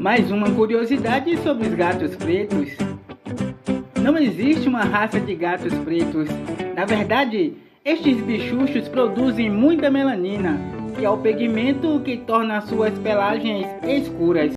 Mais uma curiosidade sobre os gatos pretos. Não existe uma raça de gatos pretos. Na verdade, estes bichuchos produzem muita melanina, que é o pigmento que torna suas pelagens escuras.